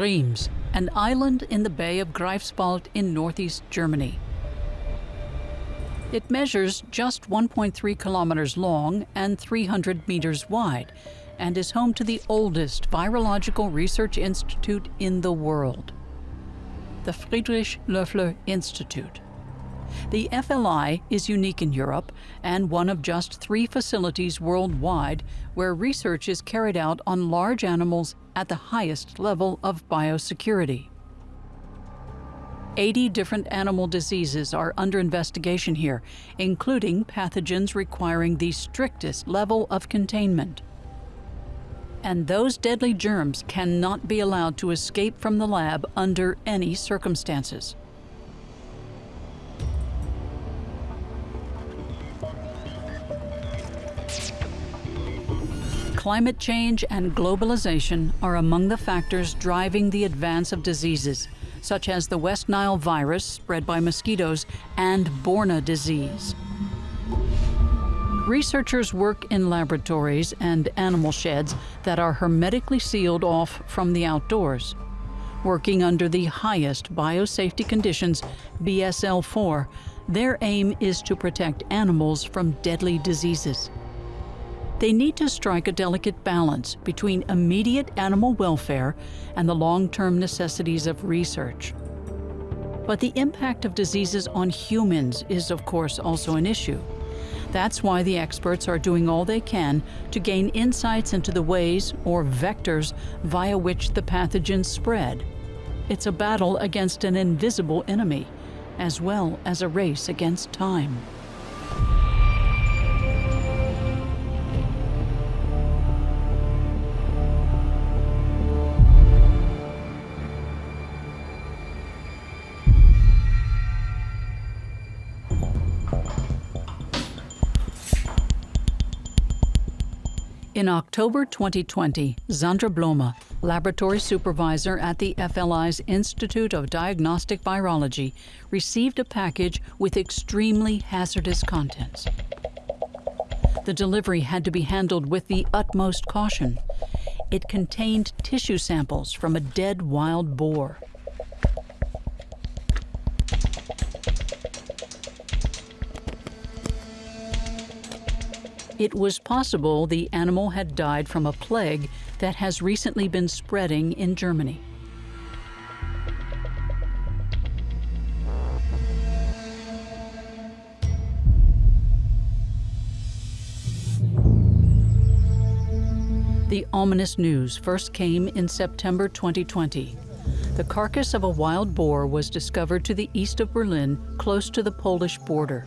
Rheims, an island in the Bay of Greifswald in northeast Germany. It measures just 1.3 kilometers long and 300 meters wide and is home to the oldest virological research institute in the world, the Friedrich Loeffler Institute. The FLI is unique in Europe and one of just three facilities worldwide where research is carried out on large animals at the highest level of biosecurity. 80 different animal diseases are under investigation here, including pathogens requiring the strictest level of containment. And those deadly germs cannot be allowed to escape from the lab under any circumstances. Climate change and globalization are among the factors driving the advance of diseases, such as the West Nile virus spread by mosquitoes and Borna disease. Researchers work in laboratories and animal sheds that are hermetically sealed off from the outdoors. Working under the highest biosafety conditions, BSL 4, their aim is to protect animals from deadly diseases they need to strike a delicate balance between immediate animal welfare and the long-term necessities of research. But the impact of diseases on humans is, of course, also an issue. That's why the experts are doing all they can to gain insights into the ways, or vectors, via which the pathogens spread. It's a battle against an invisible enemy, as well as a race against time. In October 2020, Zandra Blome, laboratory supervisor at the FLI's Institute of Diagnostic Virology, received a package with extremely hazardous contents. The delivery had to be handled with the utmost caution. It contained tissue samples from a dead wild boar. It was possible the animal had died from a plague that has recently been spreading in Germany. The ominous news first came in September 2020. The carcass of a wild boar was discovered to the east of Berlin, close to the Polish border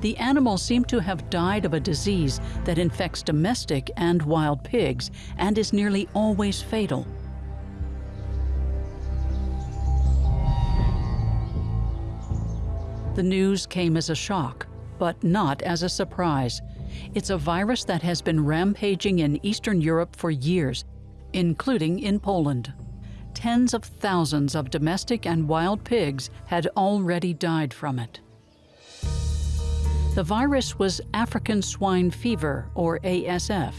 the animals seem to have died of a disease that infects domestic and wild pigs and is nearly always fatal. The news came as a shock, but not as a surprise. It's a virus that has been rampaging in Eastern Europe for years, including in Poland. Tens of thousands of domestic and wild pigs had already died from it. The virus was African swine fever, or ASF.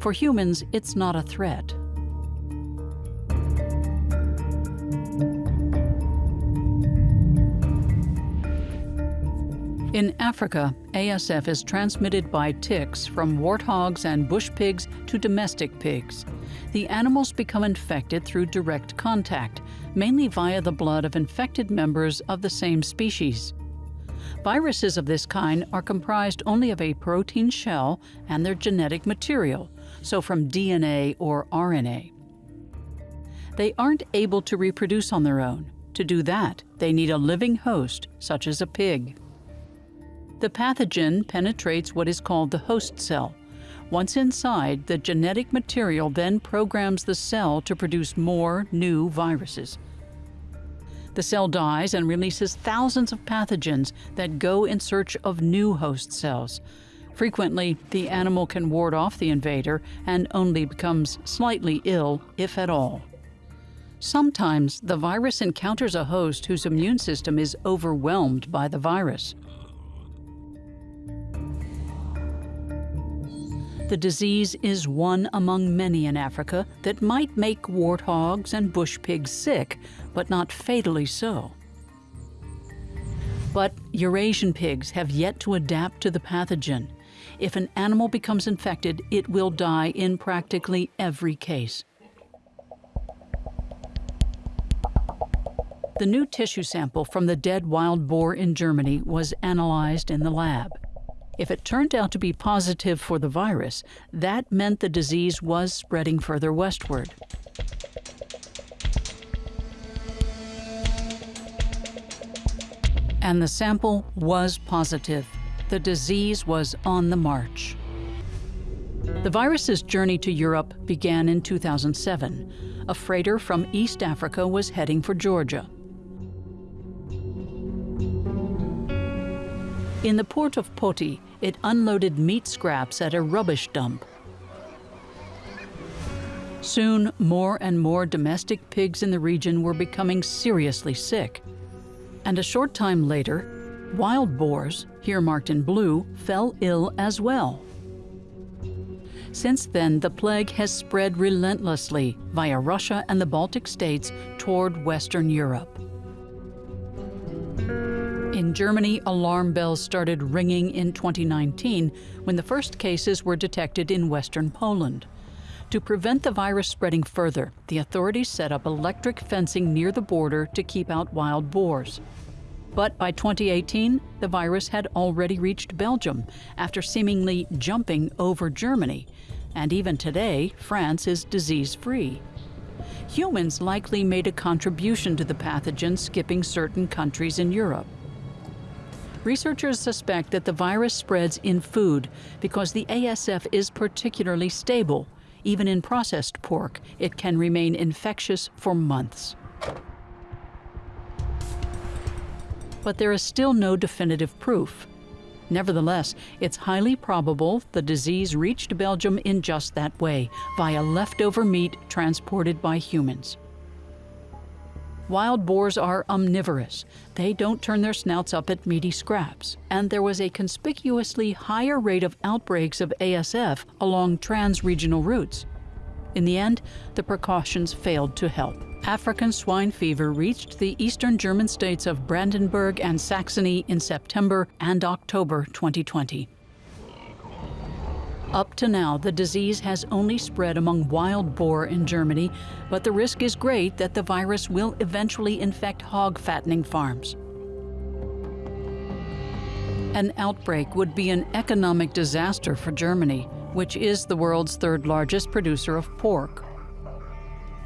For humans, it's not a threat. In Africa, ASF is transmitted by ticks from warthogs and bush pigs to domestic pigs. The animals become infected through direct contact, mainly via the blood of infected members of the same species. Viruses of this kind are comprised only of a protein shell and their genetic material, so from DNA or RNA. They aren't able to reproduce on their own. To do that, they need a living host, such as a pig. The pathogen penetrates what is called the host cell. Once inside, the genetic material then programs the cell to produce more new viruses. The cell dies and releases thousands of pathogens that go in search of new host cells. Frequently, the animal can ward off the invader and only becomes slightly ill, if at all. Sometimes the virus encounters a host whose immune system is overwhelmed by the virus. The disease is one among many in Africa that might make warthogs and bush pigs sick, but not fatally so. But Eurasian pigs have yet to adapt to the pathogen. If an animal becomes infected, it will die in practically every case. The new tissue sample from the dead wild boar in Germany was analyzed in the lab. If it turned out to be positive for the virus, that meant the disease was spreading further westward. And the sample was positive. The disease was on the march. The virus's journey to Europe began in 2007. A freighter from East Africa was heading for Georgia. In the port of Poti, it unloaded meat scraps at a rubbish dump. Soon, more and more domestic pigs in the region were becoming seriously sick. And a short time later, wild boars, here marked in blue, fell ill as well. Since then, the plague has spread relentlessly via Russia and the Baltic states toward Western Europe. In Germany, alarm bells started ringing in 2019 when the first cases were detected in western Poland. To prevent the virus spreading further, the authorities set up electric fencing near the border to keep out wild boars. But by 2018, the virus had already reached Belgium after seemingly jumping over Germany. And even today, France is disease free. Humans likely made a contribution to the pathogen skipping certain countries in Europe. Researchers suspect that the virus spreads in food because the ASF is particularly stable. Even in processed pork, it can remain infectious for months. But there is still no definitive proof. Nevertheless, it's highly probable the disease reached Belgium in just that way, via leftover meat transported by humans. Wild boars are omnivorous. They don't turn their snouts up at meaty scraps. And there was a conspicuously higher rate of outbreaks of ASF along trans-regional routes. In the end, the precautions failed to help. African swine fever reached the eastern German states of Brandenburg and Saxony in September and October 2020. Up to now, the disease has only spread among wild boar in Germany, but the risk is great that the virus will eventually infect hog fattening farms. An outbreak would be an economic disaster for Germany, which is the world's third largest producer of pork.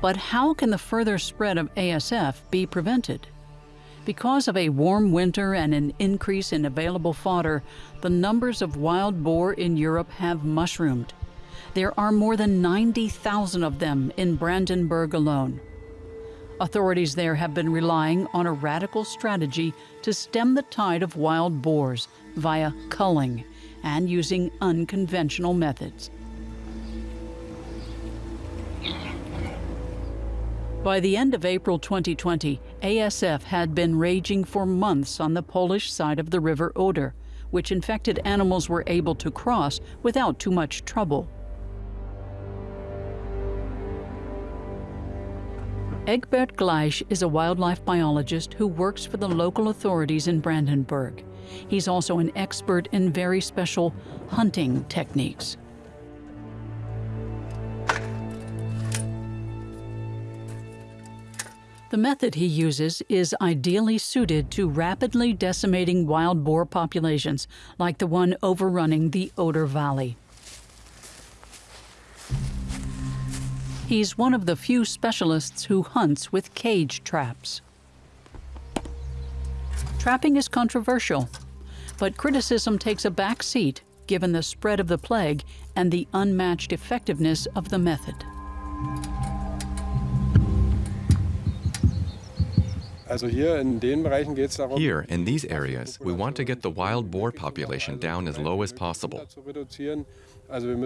But how can the further spread of ASF be prevented? Because of a warm winter and an increase in available fodder, the numbers of wild boar in Europe have mushroomed. There are more than 90,000 of them in Brandenburg alone. Authorities there have been relying on a radical strategy to stem the tide of wild boars via culling and using unconventional methods. By the end of April 2020, ASF had been raging for months on the Polish side of the River Oder, which infected animals were able to cross without too much trouble. Egbert Gleisch is a wildlife biologist who works for the local authorities in Brandenburg. He's also an expert in very special hunting techniques. The method he uses is ideally suited to rapidly decimating wild boar populations, like the one overrunning the Oder Valley. He's one of the few specialists who hunts with cage traps. Trapping is controversial, but criticism takes a back seat given the spread of the plague and the unmatched effectiveness of the method. Here, in these areas, we want to get the wild boar population down as low as possible.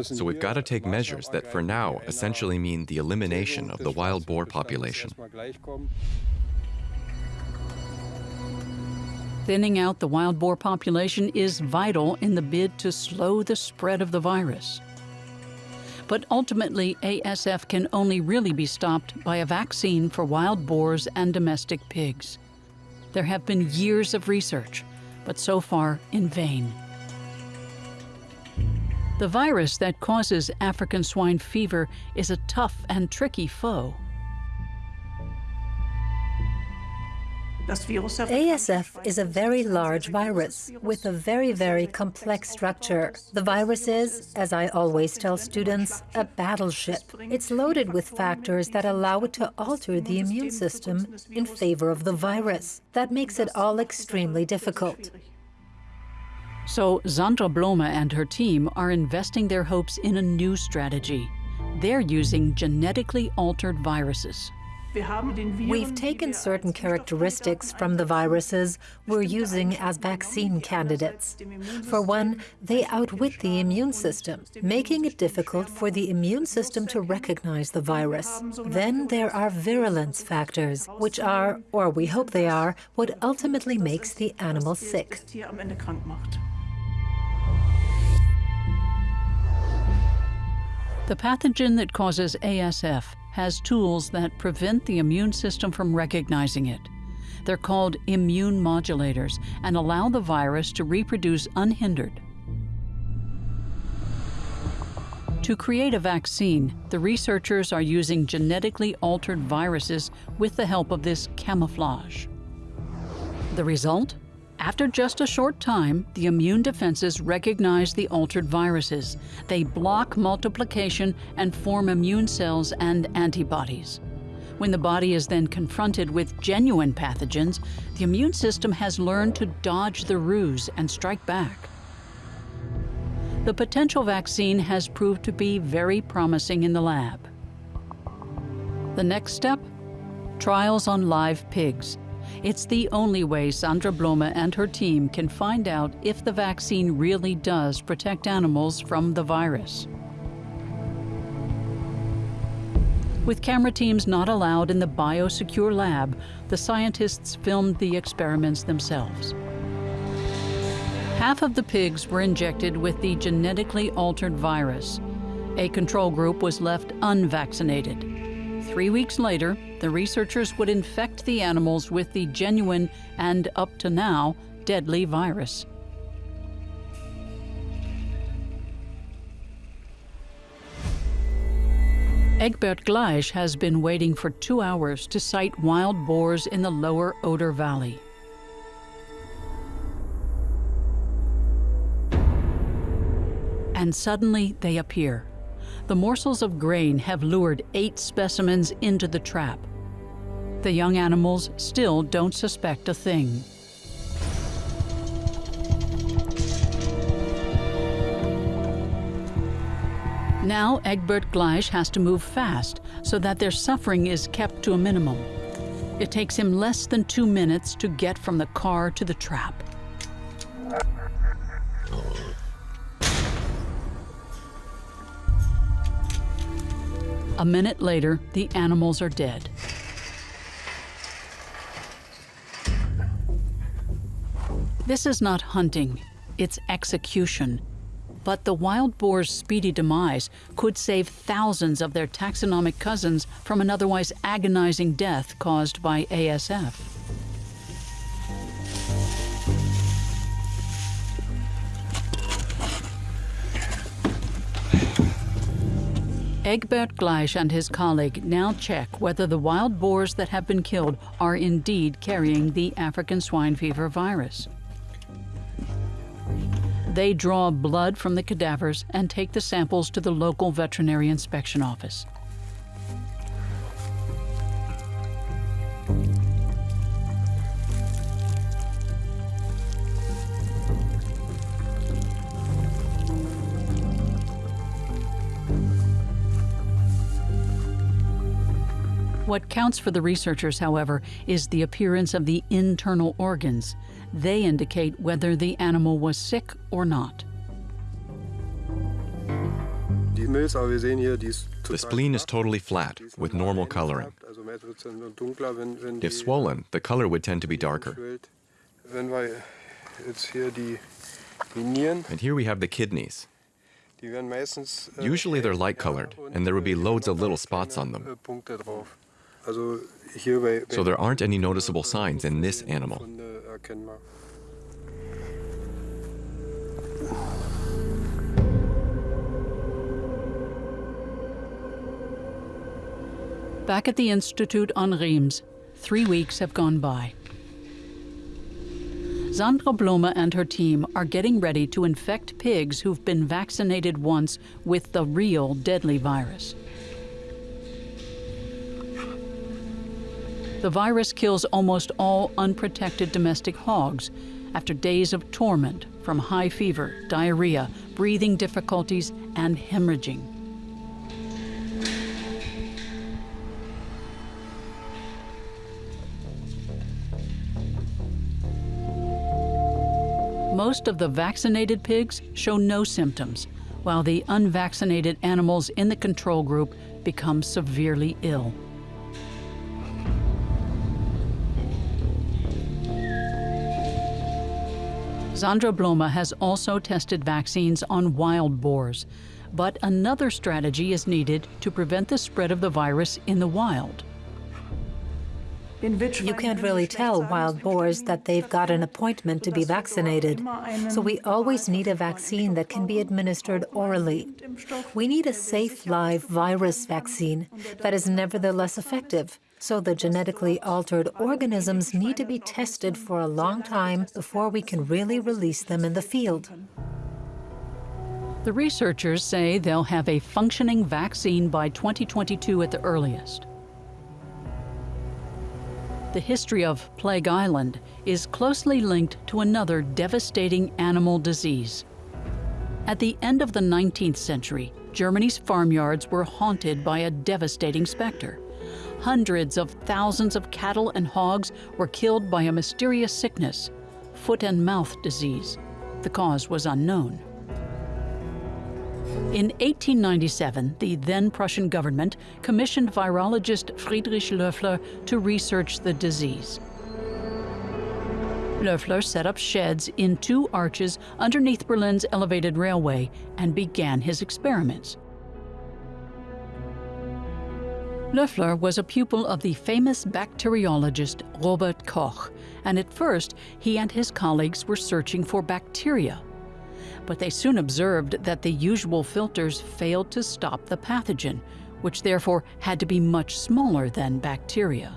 So we've got to take measures that for now essentially mean the elimination of the wild boar population. Thinning out the wild boar population is vital in the bid to slow the spread of the virus. But ultimately, ASF can only really be stopped by a vaccine for wild boars and domestic pigs. There have been years of research, but so far in vain. The virus that causes African swine fever is a tough and tricky foe. ASF is a very large virus with a very, very complex structure. The virus is, as I always tell students, a battleship. It's loaded with factors that allow it to alter the immune system in favor of the virus. That makes it all extremely difficult. So Sandra Blome and her team are investing their hopes in a new strategy. They're using genetically altered viruses. We've taken certain characteristics from the viruses we're using as vaccine candidates. For one, they outwit the immune system, making it difficult for the immune system to recognize the virus. Then there are virulence factors, which are, or we hope they are, what ultimately makes the animal sick. The pathogen that causes ASF has tools that prevent the immune system from recognizing it. They're called immune modulators and allow the virus to reproduce unhindered. To create a vaccine, the researchers are using genetically altered viruses with the help of this camouflage. The result? After just a short time, the immune defenses recognize the altered viruses. They block multiplication and form immune cells and antibodies. When the body is then confronted with genuine pathogens, the immune system has learned to dodge the ruse and strike back. The potential vaccine has proved to be very promising in the lab. The next step? Trials on live pigs. It's the only way Sandra Blome and her team can find out if the vaccine really does protect animals from the virus. With camera teams not allowed in the biosecure lab, the scientists filmed the experiments themselves. Half of the pigs were injected with the genetically altered virus. A control group was left unvaccinated. Three weeks later, the researchers would infect the animals with the genuine and, up to now, deadly virus. Egbert Gleisch has been waiting for two hours to sight wild boars in the lower Oder Valley. And suddenly they appear the morsels of grain have lured eight specimens into the trap. The young animals still don't suspect a thing. Now Egbert Gleisch has to move fast so that their suffering is kept to a minimum. It takes him less than two minutes to get from the car to the trap. A minute later, the animals are dead. This is not hunting, it's execution. But the wild boar's speedy demise could save thousands of their taxonomic cousins from an otherwise agonizing death caused by ASF. Egbert Gleisch and his colleague now check whether the wild boars that have been killed are indeed carrying the African swine fever virus. They draw blood from the cadavers and take the samples to the local veterinary inspection office. What counts for the researchers, however, is the appearance of the internal organs. They indicate whether the animal was sick or not. The spleen is totally flat, with normal coloring. If swollen, the color would tend to be darker. And here we have the kidneys. Usually they're light colored, and there would be loads of little spots on them. So there aren't any noticeable signs in this animal. Back at the Institute on Reims, three weeks have gone by. Sandra Blome and her team are getting ready to infect pigs who've been vaccinated once with the real deadly virus. The virus kills almost all unprotected domestic hogs after days of torment from high fever, diarrhea, breathing difficulties, and hemorrhaging. Most of the vaccinated pigs show no symptoms, while the unvaccinated animals in the control group become severely ill. Sandra Blome has also tested vaccines on wild boars, but another strategy is needed to prevent the spread of the virus in the wild. You can't really tell wild boars that they've got an appointment to be vaccinated. So we always need a vaccine that can be administered orally. We need a safe live virus vaccine that is nevertheless effective. So the genetically altered organisms need to be tested for a long time before we can really release them in the field. The researchers say they'll have a functioning vaccine by 2022 at the earliest the history of Plague Island is closely linked to another devastating animal disease. At the end of the 19th century, Germany's farmyards were haunted by a devastating specter. Hundreds of thousands of cattle and hogs were killed by a mysterious sickness, foot and mouth disease. The cause was unknown. In 1897, the then Prussian government commissioned virologist Friedrich Loeffler to research the disease. Loeffler set up sheds in two arches underneath Berlin's elevated railway and began his experiments. Loeffler was a pupil of the famous bacteriologist Robert Koch, and at first he and his colleagues were searching for bacteria but they soon observed that the usual filters failed to stop the pathogen, which therefore had to be much smaller than bacteria.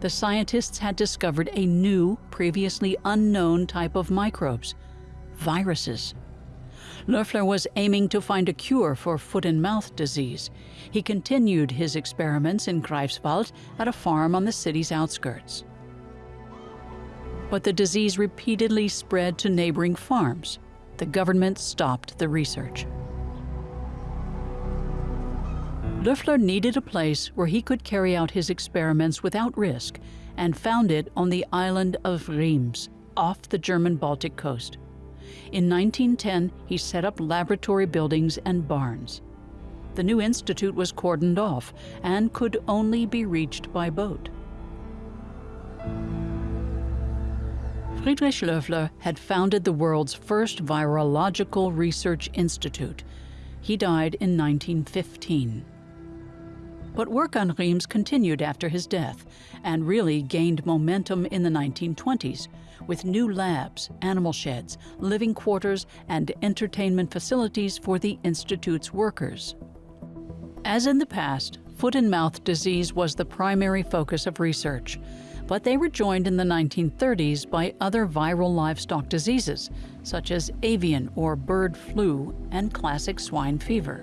The scientists had discovered a new, previously unknown type of microbes viruses. Loeffler was aiming to find a cure for foot and mouth disease. He continued his experiments in Greifswald at a farm on the city's outskirts. But the disease repeatedly spread to neighboring farms the government stopped the research. Loeffler needed a place where he could carry out his experiments without risk and found it on the island of Reims, off the German Baltic coast. In 1910, he set up laboratory buildings and barns. The new institute was cordoned off and could only be reached by boat. Friedrich Loeffler had founded the world's first virological research institute. He died in 1915. But work on Reims continued after his death and really gained momentum in the 1920s with new labs, animal sheds, living quarters, and entertainment facilities for the Institute's workers. As in the past, foot and mouth disease was the primary focus of research, but they were joined in the 1930s by other viral livestock diseases, such as avian or bird flu and classic swine fever.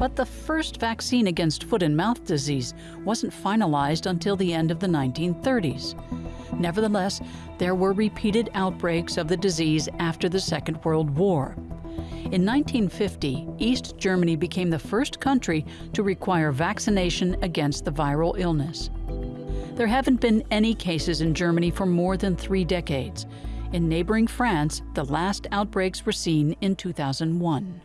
But the first vaccine against foot and mouth disease wasn't finalized until the end of the 1930s. Nevertheless, there were repeated outbreaks of the disease after the Second World War. In 1950, East Germany became the first country to require vaccination against the viral illness. There haven't been any cases in Germany for more than three decades. In neighboring France, the last outbreaks were seen in 2001.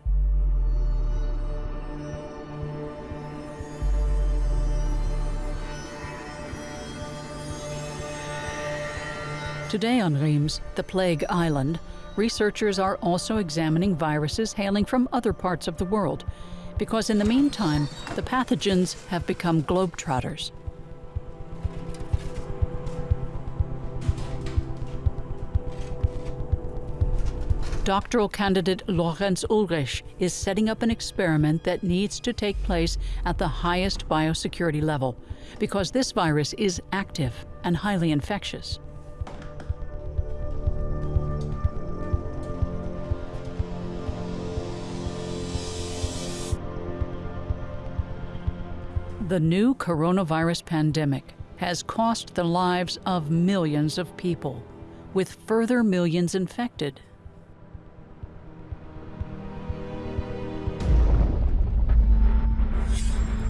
Today on Reims, the Plague Island, researchers are also examining viruses hailing from other parts of the world, because in the meantime, the pathogens have become globetrotters. Doctoral candidate Lorenz Ulrich is setting up an experiment that needs to take place at the highest biosecurity level because this virus is active and highly infectious. The new coronavirus pandemic has cost the lives of millions of people, with further millions infected.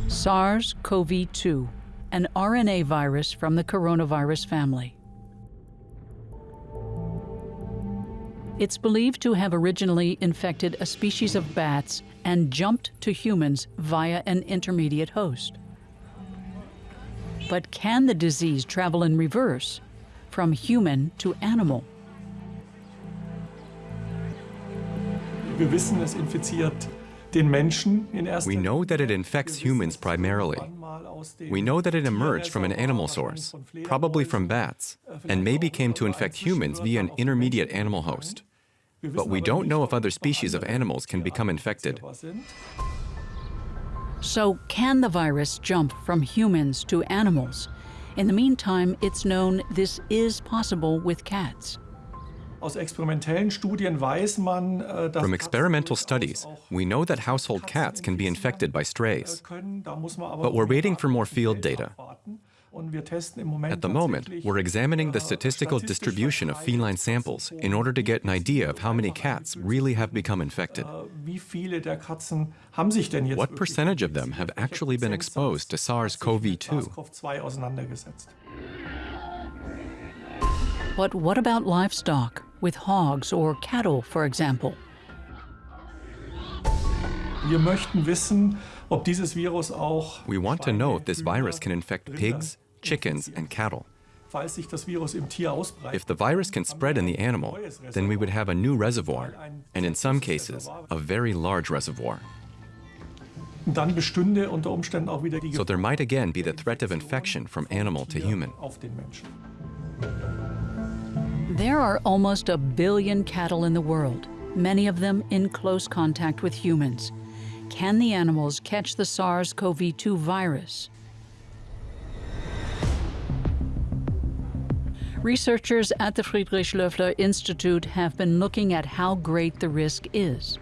SARS-CoV-2, an RNA virus from the coronavirus family. It's believed to have originally infected a species of bats and jumped to humans via an intermediate host. But can the disease travel in reverse, from human to animal? Wir wissen, es infiziert we know that it infects humans primarily. We know that it emerged from an animal source, probably from bats, and maybe came to infect humans via an intermediate animal host. But we don't know if other species of animals can become infected. So can the virus jump from humans to animals? In the meantime, it's known this is possible with cats. Äh, From experimental studies, we know that household cats can be infected by strays. But we're waiting for more field data. At the moment, we're examining the statistical distribution of feline samples in order to get an idea of how many cats really have become infected. Äh, what percentage of them have actually been exposed to SARS-CoV-2? But what about livestock? with hogs or cattle, for example. Wir möchten wissen, ob dieses Virus auch We want to know if this virus can infect pigs, chickens, and cattle. If the virus can spread in the animal, then we would have a new reservoir, and in some cases, a very large reservoir. So there might again be the threat of infection from animal to human. There are almost a billion cattle in the world, many of them in close contact with humans. Can the animals catch the SARS-CoV-2 virus? Researchers at the Friedrich Loeffler Institute have been looking at how great the risk is.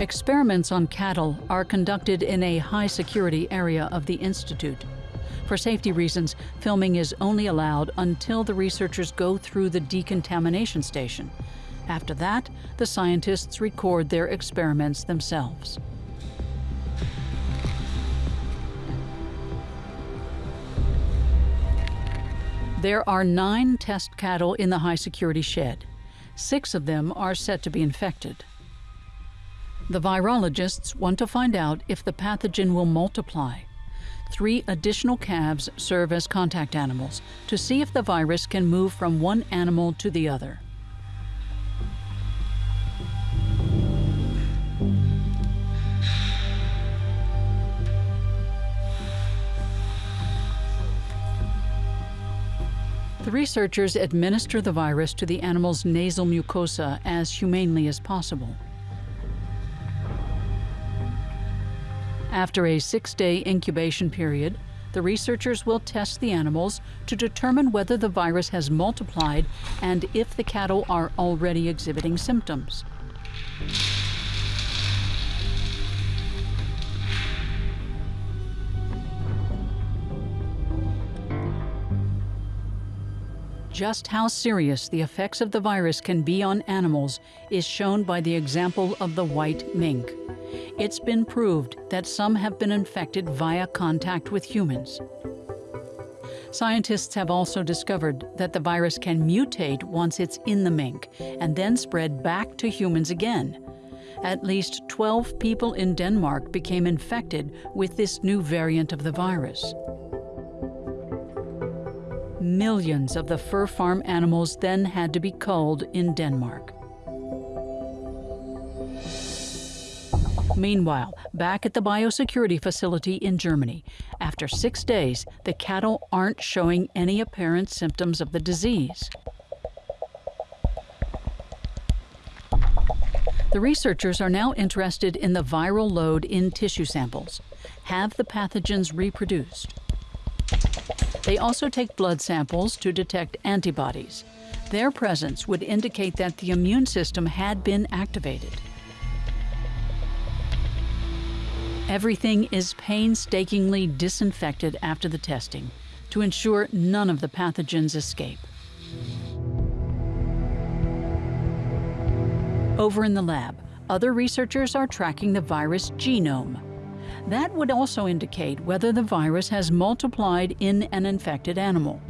Experiments on cattle are conducted in a high-security area of the Institute. For safety reasons, filming is only allowed until the researchers go through the decontamination station. After that, the scientists record their experiments themselves. There are nine test cattle in the high security shed. Six of them are set to be infected. The virologists want to find out if the pathogen will multiply three additional calves serve as contact animals to see if the virus can move from one animal to the other. Researchers administer the virus to the animal's nasal mucosa as humanely as possible. After a six-day incubation period, the researchers will test the animals to determine whether the virus has multiplied and if the cattle are already exhibiting symptoms. Just how serious the effects of the virus can be on animals is shown by the example of the white mink. It's been proved that some have been infected via contact with humans. Scientists have also discovered that the virus can mutate once it's in the mink and then spread back to humans again. At least 12 people in Denmark became infected with this new variant of the virus. Millions of the fur farm animals then had to be culled in Denmark. Meanwhile, back at the biosecurity facility in Germany, after six days, the cattle aren't showing any apparent symptoms of the disease. The researchers are now interested in the viral load in tissue samples. Have the pathogens reproduced? They also take blood samples to detect antibodies. Their presence would indicate that the immune system had been activated. Everything is painstakingly disinfected after the testing to ensure none of the pathogens escape. Over in the lab, other researchers are tracking the virus genome. That would also indicate whether the virus has multiplied in an infected animal.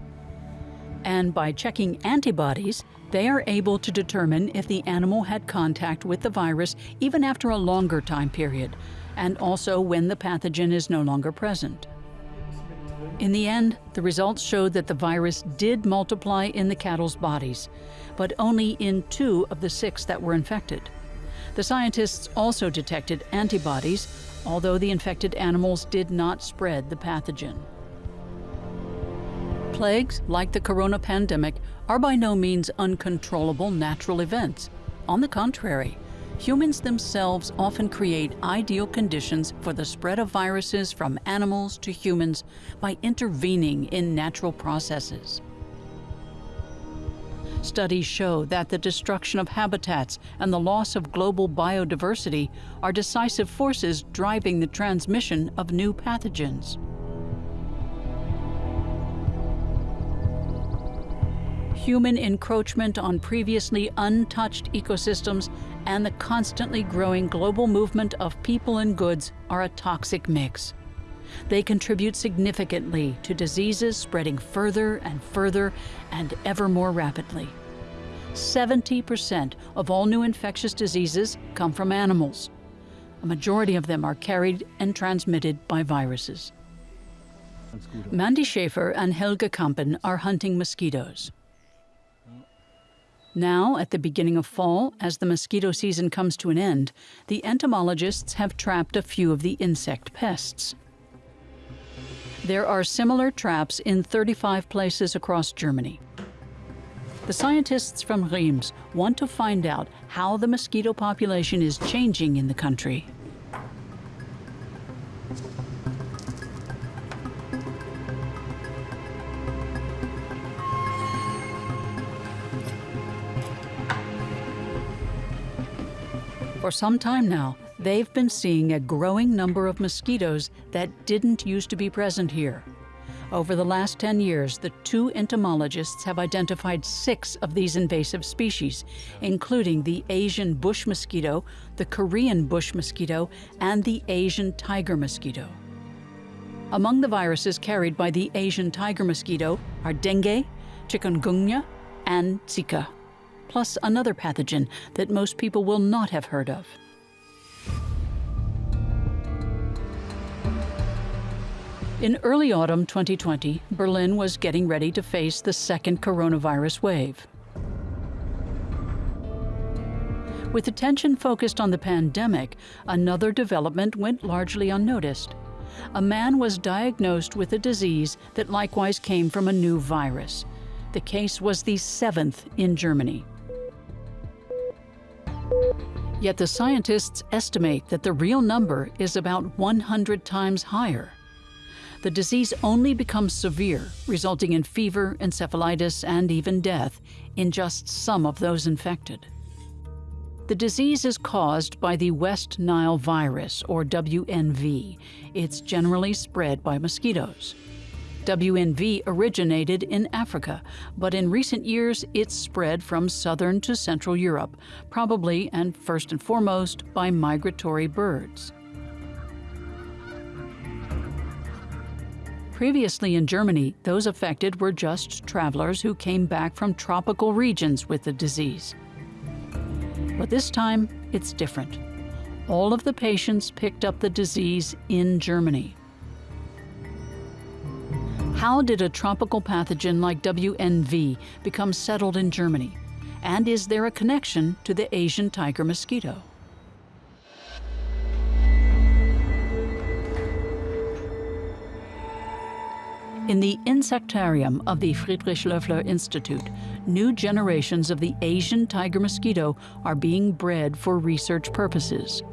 And by checking antibodies, they are able to determine if the animal had contact with the virus even after a longer time period, and also when the pathogen is no longer present. In the end, the results showed that the virus did multiply in the cattle's bodies, but only in two of the six that were infected. The scientists also detected antibodies, although the infected animals did not spread the pathogen. Plagues, like the corona pandemic, are by no means uncontrollable natural events. On the contrary, humans themselves often create ideal conditions for the spread of viruses from animals to humans by intervening in natural processes. Studies show that the destruction of habitats and the loss of global biodiversity are decisive forces driving the transmission of new pathogens. human encroachment on previously untouched ecosystems, and the constantly growing global movement of people and goods are a toxic mix. They contribute significantly to diseases spreading further and further and ever more rapidly. 70% of all new infectious diseases come from animals. A majority of them are carried and transmitted by viruses. Mandy Schaefer and Helga Kampen are hunting mosquitoes. Now, at the beginning of fall, as the mosquito season comes to an end, the entomologists have trapped a few of the insect pests. There are similar traps in 35 places across Germany. The scientists from Reims want to find out how the mosquito population is changing in the country. For some time now, they've been seeing a growing number of mosquitoes that didn't used to be present here. Over the last 10 years, the two entomologists have identified six of these invasive species, including the Asian bush mosquito, the Korean bush mosquito, and the Asian tiger mosquito. Among the viruses carried by the Asian tiger mosquito are dengue, chikungunya, and Zika plus another pathogen that most people will not have heard of. In early autumn 2020, Berlin was getting ready to face the second coronavirus wave. With attention focused on the pandemic, another development went largely unnoticed. A man was diagnosed with a disease that likewise came from a new virus. The case was the seventh in Germany. Yet the scientists estimate that the real number is about 100 times higher. The disease only becomes severe, resulting in fever, encephalitis, and even death in just some of those infected. The disease is caused by the West Nile virus, or WNV. It's generally spread by mosquitoes. WNV originated in Africa, but in recent years it's spread from southern to central Europe, probably and first and foremost by migratory birds. Previously in Germany, those affected were just travelers who came back from tropical regions with the disease. But this time, it's different. All of the patients picked up the disease in Germany. How did a tropical pathogen like WNV become settled in Germany? And is there a connection to the Asian tiger mosquito? In the insectarium of the Friedrich Loeffler Institute, new generations of the Asian tiger mosquito are being bred for research purposes.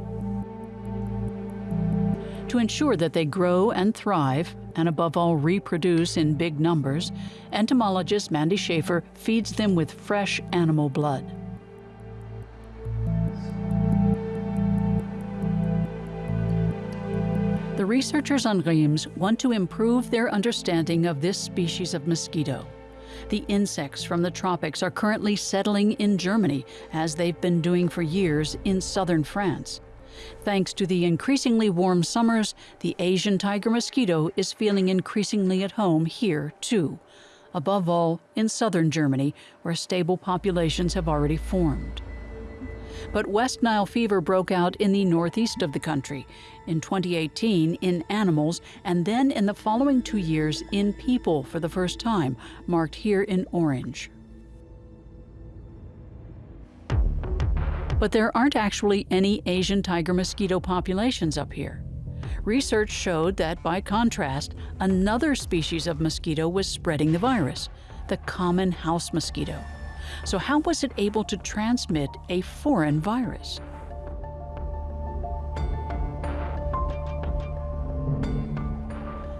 To ensure that they grow and thrive, and above all reproduce in big numbers, entomologist Mandy Schaefer feeds them with fresh animal blood. The researchers on Riems want to improve their understanding of this species of mosquito. The insects from the tropics are currently settling in Germany, as they've been doing for years in southern France. Thanks to the increasingly warm summers, the Asian tiger mosquito is feeling increasingly at home here, too. Above all, in southern Germany, where stable populations have already formed. But West Nile fever broke out in the northeast of the country, in 2018 in animals, and then in the following two years in people for the first time, marked here in orange. But there aren't actually any Asian tiger mosquito populations up here. Research showed that, by contrast, another species of mosquito was spreading the virus, the common house mosquito. So how was it able to transmit a foreign virus?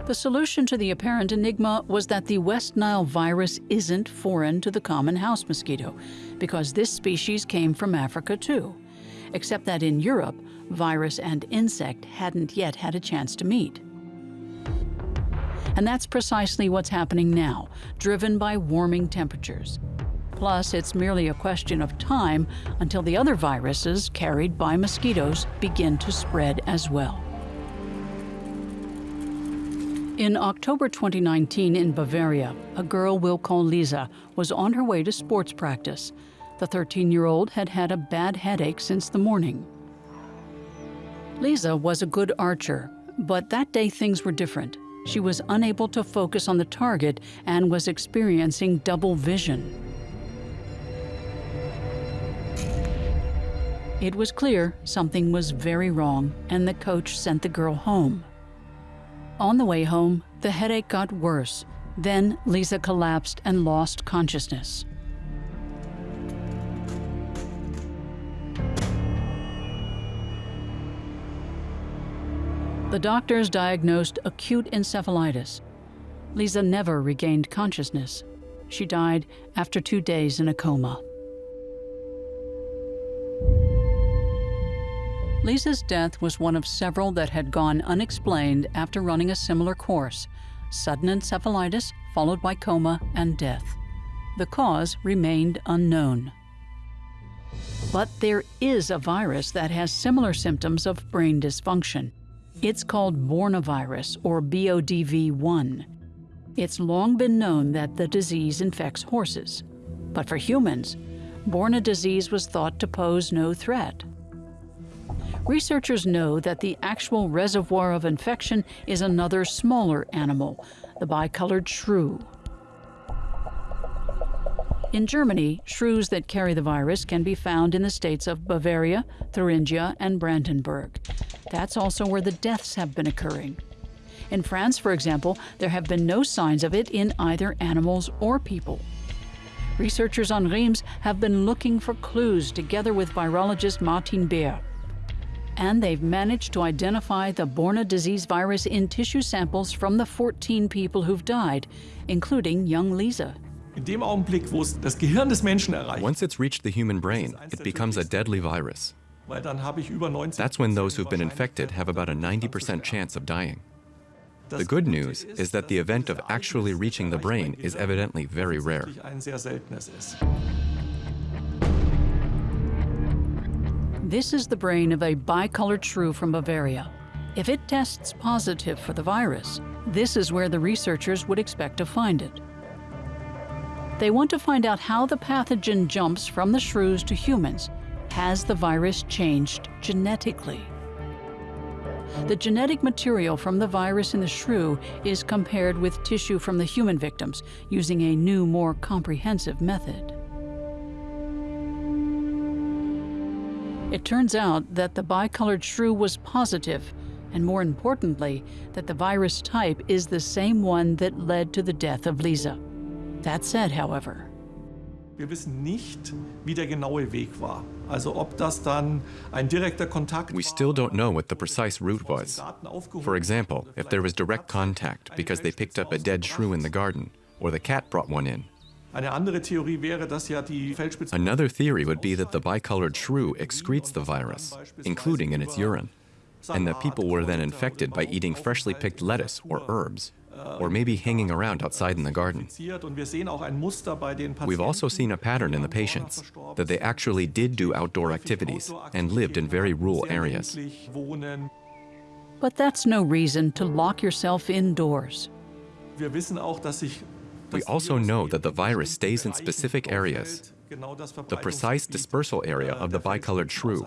The solution to the apparent enigma was that the West Nile virus isn't foreign to the common house mosquito, because this species came from Africa too, except that in Europe, virus and insect hadn't yet had a chance to meet. And that's precisely what's happening now, driven by warming temperatures. Plus, it's merely a question of time until the other viruses carried by mosquitoes begin to spread as well. In October 2019 in Bavaria, a girl we'll call Lisa was on her way to sports practice. The 13-year-old had had a bad headache since the morning. Lisa was a good archer, but that day things were different. She was unable to focus on the target and was experiencing double vision. It was clear something was very wrong, and the coach sent the girl home. On the way home, the headache got worse. Then Lisa collapsed and lost consciousness. The doctors diagnosed acute encephalitis. Lisa never regained consciousness. She died after two days in a coma. Lisa's death was one of several that had gone unexplained after running a similar course sudden encephalitis, followed by coma and death. The cause remained unknown. But there is a virus that has similar symptoms of brain dysfunction. It's called Bornavirus, or BODV1. It's long been known that the disease infects horses. But for humans, Borna disease was thought to pose no threat. Researchers know that the actual reservoir of infection is another smaller animal, the bicolored shrew. In Germany, shrews that carry the virus can be found in the states of Bavaria, Thuringia, and Brandenburg. That's also where the deaths have been occurring. In France, for example, there have been no signs of it in either animals or people. Researchers on Riems have been looking for clues together with virologist Martin Beer and they've managed to identify the Borna disease virus in tissue samples from the 14 people who've died, including young Lisa. Once it's reached the human brain, it becomes a deadly virus. That's when those who've been infected have about a 90% chance of dying. The good news is that the event of actually reaching the brain is evidently very rare. This is the brain of a bicolored shrew from Bavaria. If it tests positive for the virus, this is where the researchers would expect to find it. They want to find out how the pathogen jumps from the shrews to humans. Has the virus changed genetically? The genetic material from the virus in the shrew is compared with tissue from the human victims using a new, more comprehensive method. It turns out that the bicolored shrew was positive, and more importantly, that the virus type is the same one that led to the death of Lisa. That said, however, Wir wissen nicht, wie der genaue Weg war. Also ob das dann ein direkter Kontakt We still don't know what the precise route was. For example, if there was direct contact because they picked up a dead shrew in the garden, or the cat brought one in. Another theory would be that the bicolored shrew excretes the virus, including in its urine, and that people were then infected by eating freshly picked lettuce or herbs or maybe hanging around outside in the garden. We've also seen a pattern in the patients, that they actually did do outdoor activities and lived in very rural areas. But that's no reason to lock yourself indoors. We also know that the virus stays in specific areas the precise dispersal area of the bicolored shrew.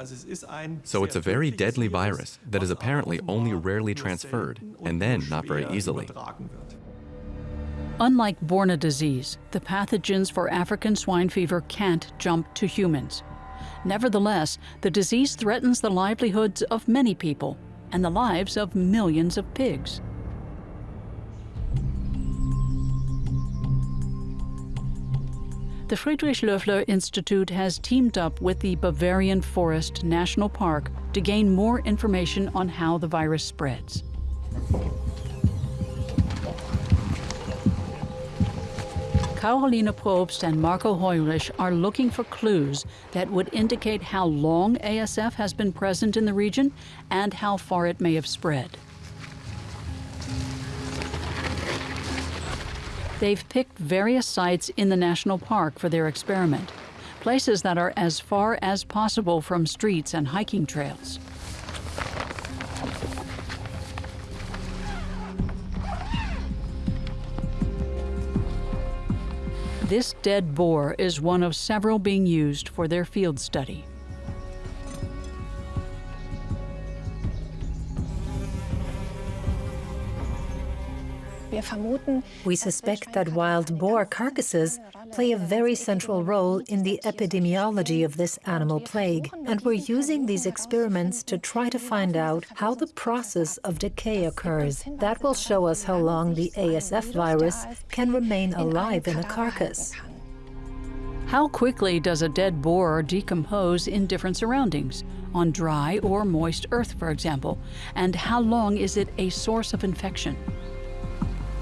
So it's a very deadly virus that is apparently only rarely transferred, and then not very easily. Unlike Borna disease, the pathogens for African swine fever can't jump to humans. Nevertheless, the disease threatens the livelihoods of many people and the lives of millions of pigs. The Friedrich Loeffler Institute has teamed up with the Bavarian Forest National Park to gain more information on how the virus spreads. Caroline Probst and Marco Heurich are looking for clues that would indicate how long ASF has been present in the region and how far it may have spread. They've picked various sites in the national park for their experiment, places that are as far as possible from streets and hiking trails. This dead boar is one of several being used for their field study. We suspect that wild boar carcasses play a very central role in the epidemiology of this animal plague, and we're using these experiments to try to find out how the process of decay occurs. That will show us how long the ASF virus can remain alive in a carcass. How quickly does a dead boar decompose in different surroundings, on dry or moist earth, for example? And how long is it a source of infection?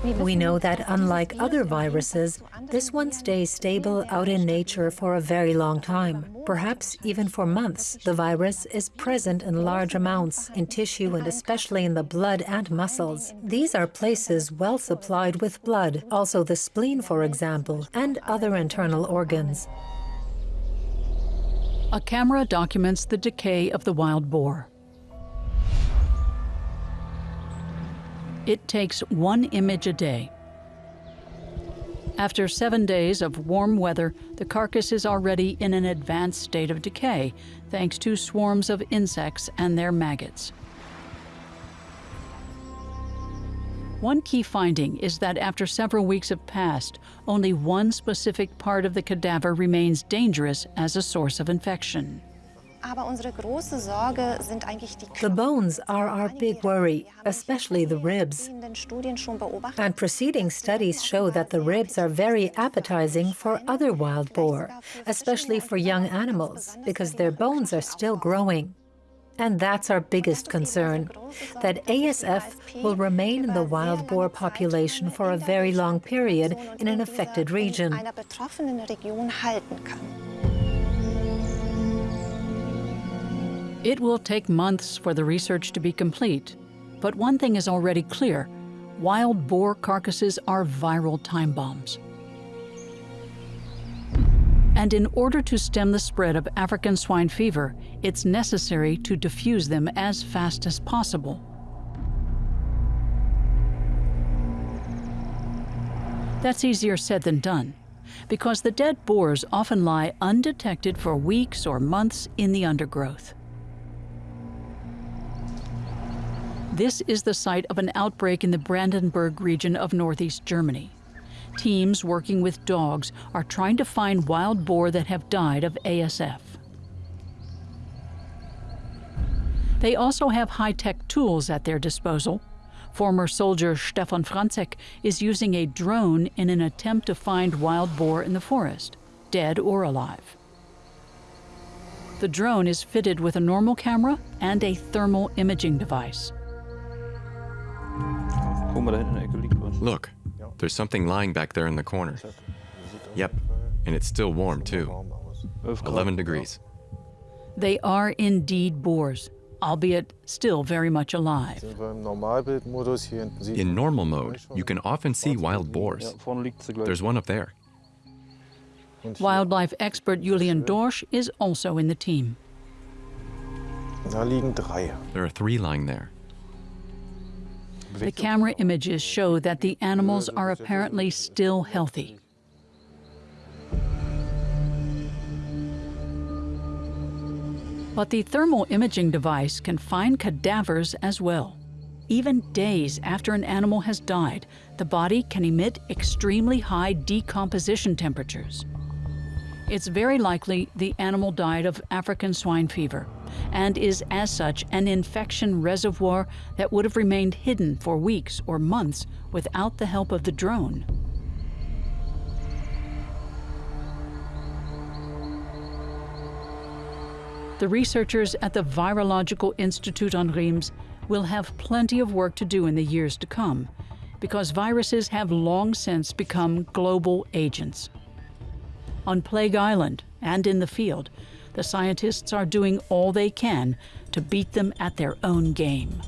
We know that unlike other viruses, this one stays stable out in nature for a very long time. Perhaps even for months, the virus is present in large amounts in tissue and especially in the blood and muscles. These are places well supplied with blood, also the spleen, for example, and other internal organs. A camera documents the decay of the wild boar. It takes one image a day. After seven days of warm weather, the carcass is already in an advanced state of decay, thanks to swarms of insects and their maggots. One key finding is that after several weeks have passed, only one specific part of the cadaver remains dangerous as a source of infection. The bones are our big worry, especially the ribs. And preceding studies show that the ribs are very appetizing for other wild boar, especially for young animals, because their bones are still growing. And that's our biggest concern, that ASF will remain in the wild boar population for a very long period in an affected region. It will take months for the research to be complete, but one thing is already clear. Wild boar carcasses are viral time bombs. And in order to stem the spread of African swine fever, it's necessary to diffuse them as fast as possible. That's easier said than done, because the dead boars often lie undetected for weeks or months in the undergrowth. This is the site of an outbreak in the Brandenburg region of northeast Germany. Teams working with dogs are trying to find wild boar that have died of ASF. They also have high-tech tools at their disposal. Former soldier Stefan Franzek is using a drone in an attempt to find wild boar in the forest, dead or alive. The drone is fitted with a normal camera and a thermal imaging device. Look, there's something lying back there in the corner. Yep, and it's still warm too. 11 degrees. They are indeed boars, albeit still very much alive. In normal mode, you can often see wild boars. There's one up there. Wildlife expert Julian Dorsch is also in the team. There are three lying there. The camera images show that the animals are apparently still healthy. But the thermal imaging device can find cadavers as well. Even days after an animal has died, the body can emit extremely high decomposition temperatures. It's very likely the animal died of African swine fever and is as such an infection reservoir that would have remained hidden for weeks or months without the help of the drone. The researchers at the Virological Institute on Riems will have plenty of work to do in the years to come because viruses have long since become global agents. On Plague Island and in the field, the scientists are doing all they can to beat them at their own game.